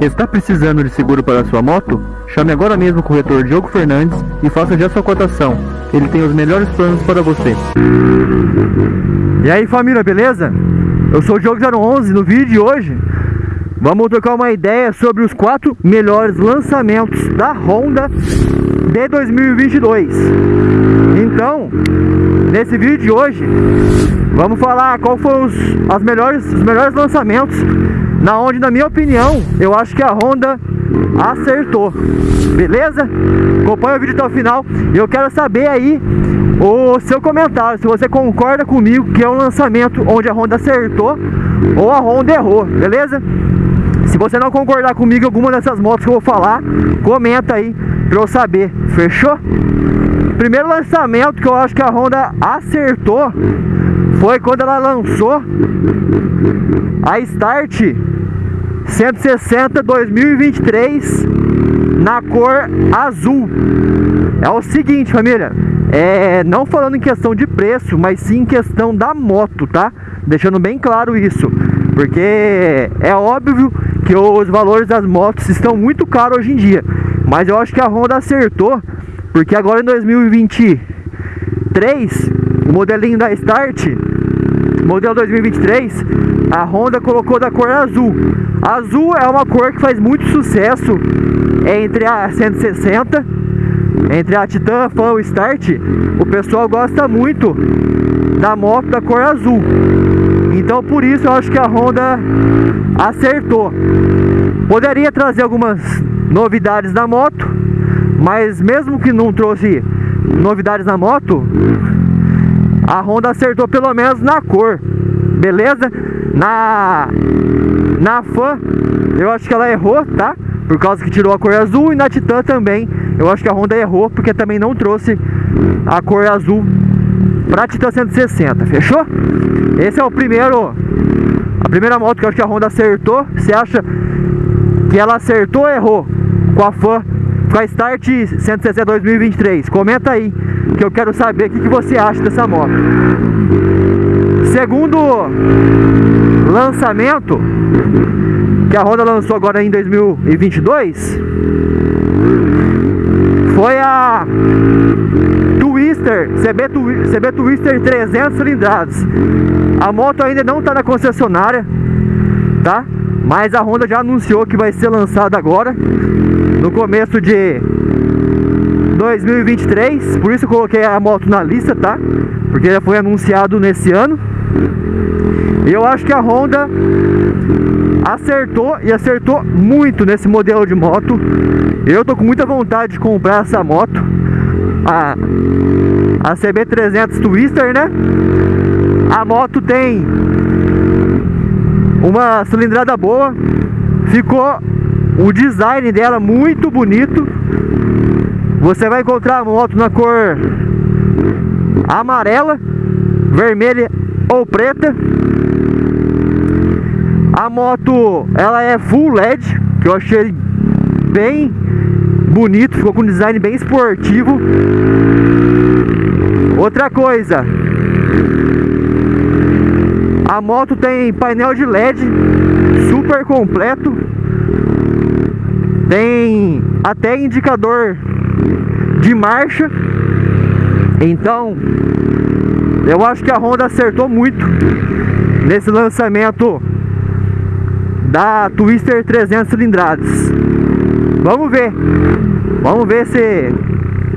Está precisando de seguro para sua moto? Chame agora mesmo o corretor Diogo Fernandes e faça já sua cotação. Ele tem os melhores planos para você. E aí família, beleza? Eu sou o Diogo 011 no vídeo de hoje Vamos trocar uma ideia sobre os quatro melhores lançamentos da Honda de 2022 Então, nesse vídeo de hoje Vamos falar qual foram os, as melhores, os melhores lançamentos Na onde, na minha opinião, eu acho que a Honda acertou Beleza? Acompanha o vídeo até o final E eu quero saber aí o seu comentário Se você concorda comigo que é um lançamento onde a Honda acertou Ou a Honda errou, beleza? Se você não concordar comigo alguma dessas motos que eu vou falar, comenta aí pra eu saber, fechou? Primeiro lançamento que eu acho que a Honda acertou foi quando ela lançou a Start 160 2023 na cor azul. É o seguinte, família, é, não falando em questão de preço, mas sim em questão da moto, tá? Deixando bem claro isso, porque é óbvio que os valores das motos estão muito caros hoje em dia. Mas eu acho que a Honda acertou, porque agora em 2023, o modelinho da Start, modelo 2023, a Honda colocou da cor azul. Azul é uma cor que faz muito sucesso entre a 160, entre a Titan Fan e Start. O pessoal gosta muito da moto da cor azul. Então por isso eu acho que a Honda acertou. Poderia trazer algumas novidades na moto, mas mesmo que não trouxe novidades na moto, a Honda acertou pelo menos na cor, beleza? Na na Fan, eu acho que ela errou, tá? Por causa que tirou a cor azul e na Titan também, eu acho que a Honda errou porque também não trouxe a cor azul pra Titan 160, fechou? Esse é o primeiro A primeira moto que eu acho que a Honda acertou Você acha que ela acertou ou errou com a fã com a Start 160 2023? Comenta aí que eu quero saber o que, que você acha dessa moto Segundo lançamento que a Honda lançou agora em 2022 foi a Twister, CB, CB Twister 300 cilindradas. A moto ainda não está na concessionária, tá? Mas a Honda já anunciou que vai ser lançada agora, no começo de 2023. Por isso eu coloquei a moto na lista, tá? Porque já foi anunciado nesse ano. E eu acho que a Honda acertou e acertou muito nesse modelo de moto. Eu tô com muita vontade de comprar essa moto a, a CB300 Twister, né? A moto tem uma cilindrada boa, ficou o design dela muito bonito. Você vai encontrar moto na cor amarela, vermelha ou preta. A moto, ela é full LED, que eu achei bem bonito, ficou com um design bem esportivo. Outra coisa, a moto tem painel de LED super completo, tem até indicador de marcha. Então, eu acho que a Honda acertou muito nesse lançamento da Twister 300 cilindradas. Vamos ver. Vamos ver se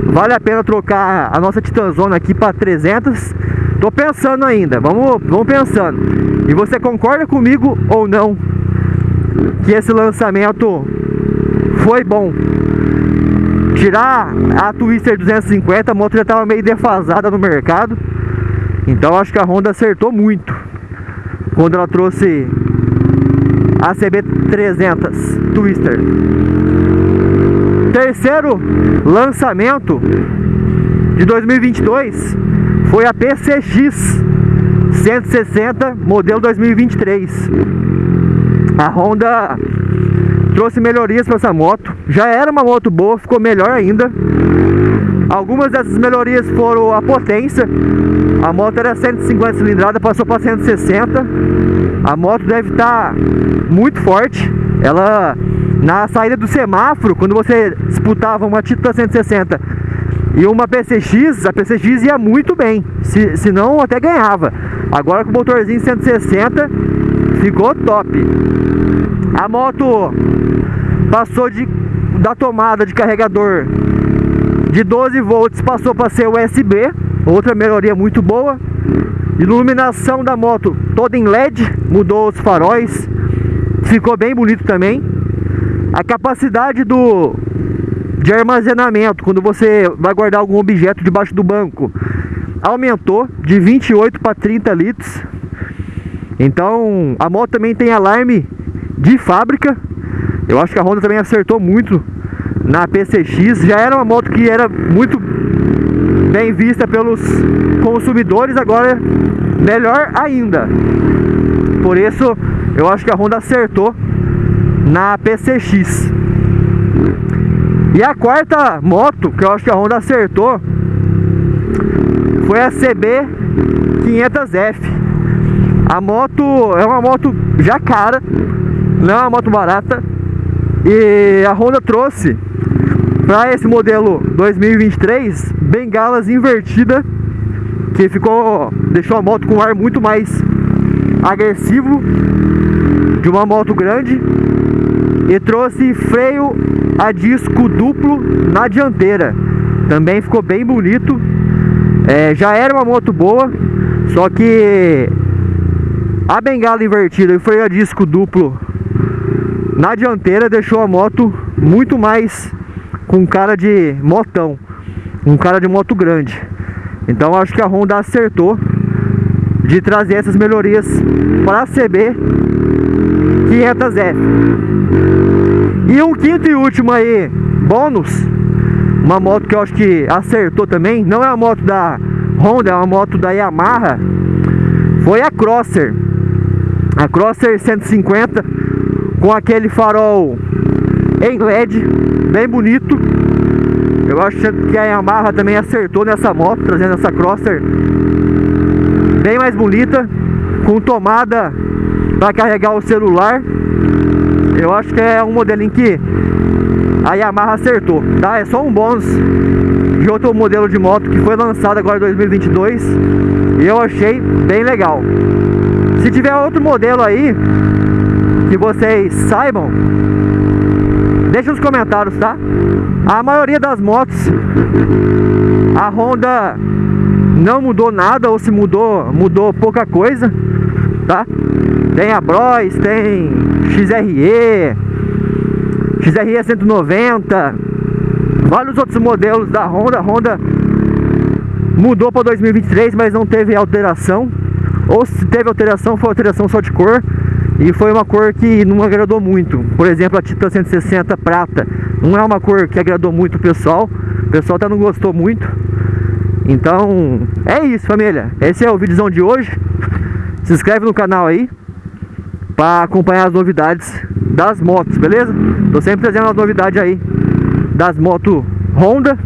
vale a pena trocar a nossa Titanzona aqui para 300. Tô pensando ainda. Vamos, vamos pensando. E você concorda comigo ou não que esse lançamento foi bom? Tirar a Twister 250, a moto já estava meio defasada no mercado. Então acho que a Honda acertou muito quando ela trouxe a CB300 Twister. Terceiro lançamento de 2022 foi a PCX 160 modelo 2023. A Honda trouxe melhorias para essa moto. Já era uma moto boa, ficou melhor ainda. Algumas dessas melhorias foram a potência. A moto era 150 cilindrada, passou para 160. A moto deve estar tá muito forte. Ela, na saída do semáforo, quando você disputava uma Titan 160 e uma PCX, a PCX ia muito bem, se, se não até ganhava. Agora com o motorzinho 160 ficou top. A moto passou de, da tomada de carregador de 12 volts passou para ser USB, outra melhoria muito boa. Iluminação da moto toda em LED, mudou os faróis, ficou bem bonito também. A capacidade do de armazenamento, quando você vai guardar algum objeto debaixo do banco, aumentou de 28 para 30 litros. Então, a moto também tem alarme de fábrica. Eu acho que a Honda também acertou muito na PCX. Já era uma moto que era muito bem vista pelos consumidores, agora melhor ainda. Por isso, eu acho que a Honda acertou na PCX. E a quarta moto que eu acho que a Honda acertou foi a CB 500F. A moto é uma moto já cara, não é uma moto barata. E a Honda trouxe para esse modelo 2023 bengalas invertida que ficou deixou a moto com um ar muito mais agressivo de uma moto grande e trouxe freio a disco duplo na dianteira. Também ficou bem bonito. É, já era uma moto boa, só que a bengala invertida e freio a disco duplo na dianteira deixou a moto muito mais com cara de motão, um cara de moto grande. Então acho que a Honda acertou de trazer essas melhorias para a CB 500F. E um quinto e último aí, bônus, uma moto que eu acho que acertou também, não é uma moto da Honda, é uma moto da Yamaha, foi a Crosser. A Crosser 150 com aquele farol em LED, bem bonito. Eu acho que a Yamaha também acertou nessa moto, trazendo essa Crosser bem mais bonita, com tomada para carregar o celular. Eu acho que é um modelinho que a Yamaha acertou, tá? É só um bônus de outro modelo de moto que foi lançado agora em 2022 e eu achei bem legal. Se tiver outro modelo aí que vocês saibam, deixa nos comentários, tá? A maioria das motos, a Honda não mudou nada ou se mudou, mudou pouca coisa, tá? Tem a Bros, tem XRE, XRE 190, vários outros modelos da Honda. A Honda mudou para 2023, mas não teve alteração. Ou se teve alteração, foi alteração só de cor. E foi uma cor que não agradou muito. Por exemplo, a Titan 160 prata. Não é uma cor que agradou muito o pessoal. O pessoal até não gostou muito. Então, é isso família. Esse é o vídeo de hoje. Se inscreve no canal aí para acompanhar as novidades das motos, beleza? Tô sempre trazendo as novidades aí das motos Honda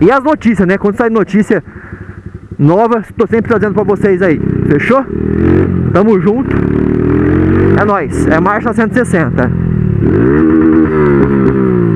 e as notícias, né? Quando sai notícia nova, tô sempre trazendo para vocês aí. Fechou? Tamo junto. É nóis. É marcha 160.